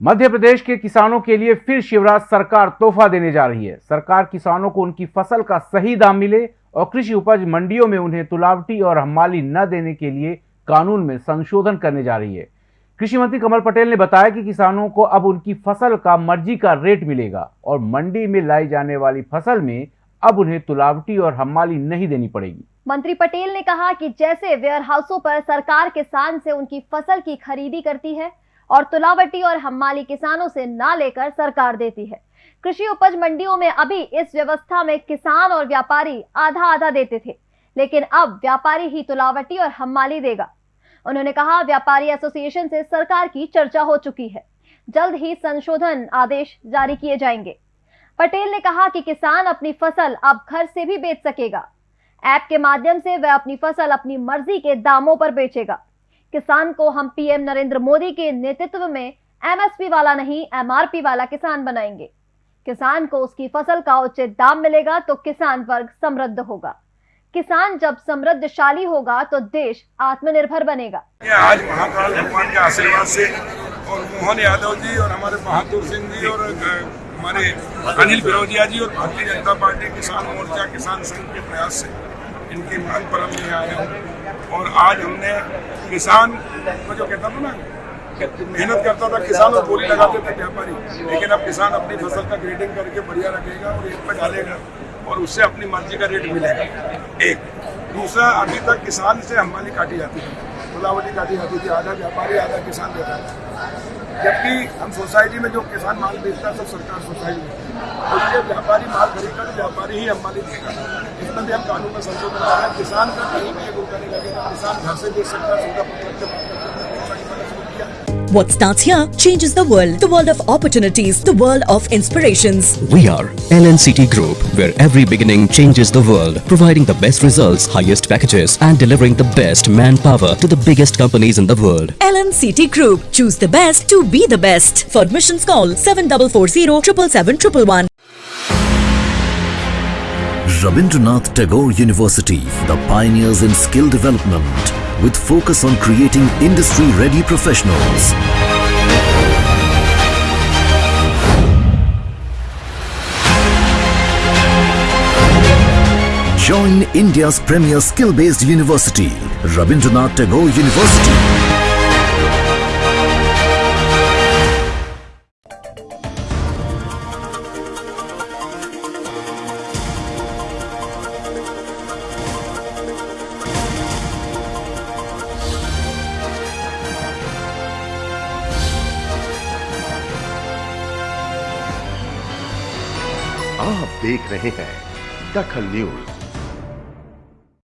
मध्य प्रदेश के किसानों के लिए फिर शिवराज सरकार तोहफा देने जा रही है। सरकार किसानों को उनकी फ़सल का सही दाम मिले और कृषि उपज मंडियों में उन्हें तुलावटी और हमाली न देने के लिए कानून में संशोधन करने जा रही है। कृषि मंत्री कमल पटेल ने बताया कि किसानों को अब उनकी फ़सल का मर्ज़ी का रेट मिलेगा और मंडी में लाई जाने वाली फ़सल में अब उन्हें तुलावटी और हमाली नहीं देनी पड़ेगी। मंत्री पटेल ने कहा कि जैसे वेयर हाउसों पर सरकार किसान से उनकी फ़सल की खरीदी करती है और तुलावटी और हमाली किसानों से ना लेकर सरकार देती है। कृषि उपज मंडियों में अभी इस व्यवस्था में किसान और व्यापारी आधा आधा देते थे, लेकिन अब व्यापारी ही तुलावटी और हमाली देगा। उन्होंने कहा, व्यापारी एसोसिएशन से सरकार की चर्चा हो चुकी है। जल्द ही संशोधन आदेश जारी किए जाएँगे। पटेल ने कहा कि किसान अपनी फ़सल अब घर से भी बेच सकेगा। ऐप के माध्यम से वह अपनी फ़सल अपनी मर्ज़ी के दामों पर बेचेगा। किसान को हम पीएम नरेंद्र मोदी के नेतृत्व में एमएसपी वाला नहीं, एमआरपी वाला किसान बनाएँगे। किसान को उसकी फ़सल का उचित दाम मिलेगा तो किसान वर्ग समृद्ध होगा। किसान जब समृद्धशाली होगा तो देश आत्मनिर्भर बनेगा। आज महाकाल भगवान के आशीर्वाद से और मोहन यादव जी और हमारे बहादुर सिंह जी और हमारे अनिल फिरोजिया जी और भारतीय जनता पार्टी किसान मोर्चा, किसान संघ के प्रयास से। इनकी मांग पर हम यहाँ आए हूँ। और आज हमने किसान को जो कहता था ना, मेहनत करता था, किसान और बोली लगाते थे व्यापारी, लेकिन अब किसान अपनी फ़सल का ग्रेडिंग करके बढ़िया रखेगा और एक पर डालेगा और उससे अपनी मर्ज़ी का रेट मिलेगा। एक, दूसरा, अभी तक किसान से हमारी काटी जाती थी खुलावटी काटी जाती थी आधा व्यापारी, आधा किसान देता है जबकि हम सोसाइटी में जो किसान माल बेचता है, सब सरकार सोसाइटी में। उसके व्यापारी माल खरीदकर तो व्यापारी ही हमारी देगा इसमें भी हम कानून में संशोधन कर रहे हैं। किसान का कहीं भी एक रुपया नहीं लगेगा किसान घर से बेच सकता है सौदा पत्र What starts here changes the world. The world of opportunities. The world of inspirations. We are LNCT Group, where every beginning changes the world, providing the best results, highest packages, and delivering the best manpower to the biggest companies in the world. LNCT Group. Choose the best to be the best. For admissions, call 7440 777 Rabindranath Tagore University, the pioneers in skill development, with focus on creating industry-ready professionals. Join India's premier skill-based university, Rabindranath Tagore University. आप देख रहे हैं दखल news.